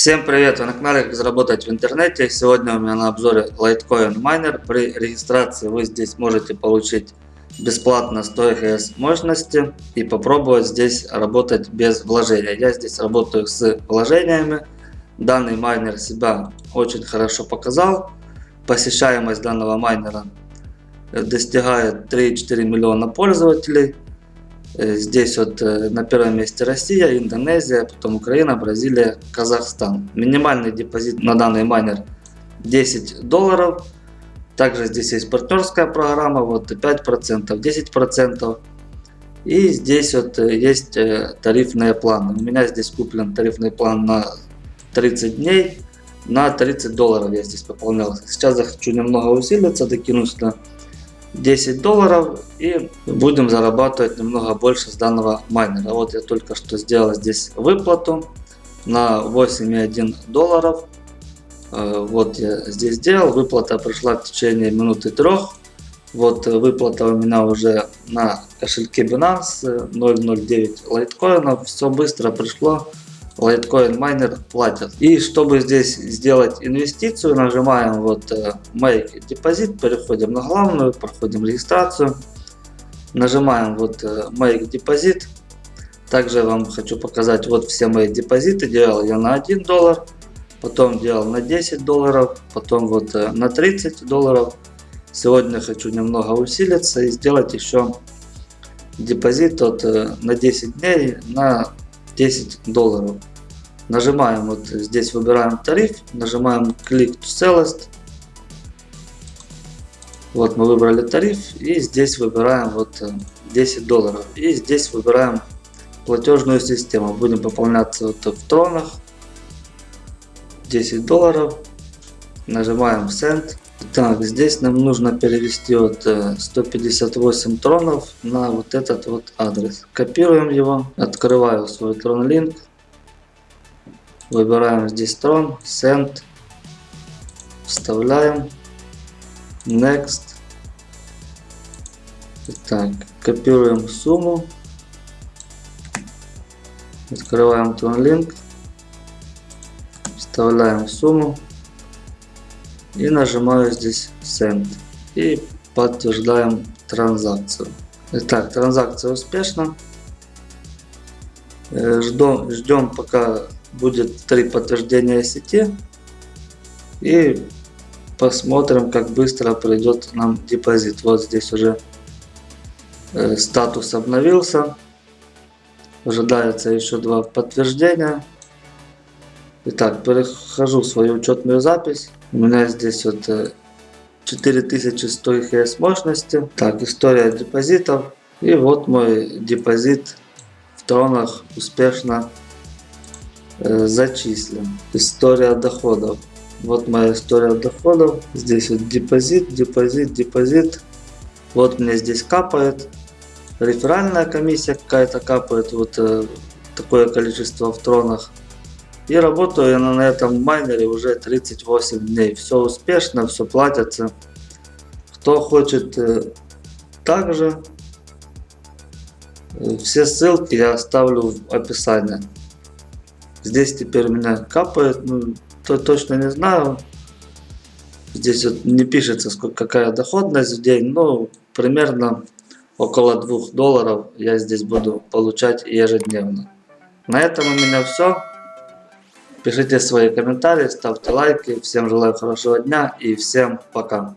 Всем привет! Вы на канале Как заработать в интернете. Сегодня у меня на обзоре Litecoin Miner. При регистрации вы здесь можете получить бесплатно 100 ХС мощности и попробовать здесь работать без вложения. Я здесь работаю с вложениями. Данный майнер себя очень хорошо показал. Посещаемость данного майнера достигает 3-4 миллиона пользователей. Э, здесь вот э, на первом месте Россия, Индонезия, потом Украина, Бразилия, Казахстан. Минимальный депозит на данный майнер 10 долларов. Также здесь есть партнерская программа, вот 5%, 10%. И здесь вот э, есть тарифные планы. У меня здесь куплен тарифный план на 30 дней. На 30 долларов я здесь пополнял. Сейчас захочу немного усилиться, докинусь до 10 долларов и будем зарабатывать немного больше с данного майнера. Вот я только что сделал здесь выплату на 8,1 долларов. Э, вот я здесь сделал, выплата пришла в течение минуты трех. Вот выплата у меня уже на кошельке Binance 0.09 лайткоинов. Все быстро пришло. Litecoin Miner платят. И чтобы здесь сделать инвестицию, нажимаем вот э, Make Deposit, переходим на главную, проходим регистрацию, нажимаем вот э, Make Deposit. Также вам хочу показать вот все мои депозиты. Делал я на 1 доллар, потом делал на 10 долларов, потом вот э, на 30 долларов. Сегодня хочу немного усилиться и сделать еще депозит от, на 10 дней на 10 долларов. Нажимаем вот здесь, выбираем тариф, нажимаем to Sellist. Вот мы выбрали тариф и здесь выбираем вот 10 э, долларов. И здесь выбираем платежную систему. Будем пополняться вот в тронах. 10 долларов. Нажимаем Send. Так, здесь нам нужно перевести вот 158 э, тронов на вот этот вот адрес. Копируем его, открываю свой трон линк, выбираем здесь трон, Send, вставляем, Next. Так, копируем сумму, открываем линк, вставляем сумму и нажимаю здесь Send и подтверждаем транзакцию. Итак, транзакция успешна. Э, ждем, ждем пока будет три подтверждения сети и посмотрим как быстро придет нам депозит. Вот здесь уже э, статус обновился. Ожидается еще два подтверждения. Итак, перехожу в свою учетную запись. У меня здесь вот 4100 э, ХС мощности. Так, история депозитов. И вот мой депозит в тронах успешно э, зачислен. История доходов. Вот моя история доходов. Здесь вот депозит, депозит, депозит. Вот мне здесь капает. Реферальная комиссия какая-то капает. Вот э, такое количество в тронах. И работаю я на этом майнере уже 38 дней. Все успешно, все платится. Кто хочет э, также, э, все ссылки я оставлю в описании. Здесь теперь у меня капает, ну, то точно не знаю. Здесь вот не пишется, сколько, какая доходность в день, но примерно около 2 долларов я здесь буду получать ежедневно. На этом у меня все. Пишите свои комментарии, ставьте лайки. Всем желаю хорошего дня и всем пока.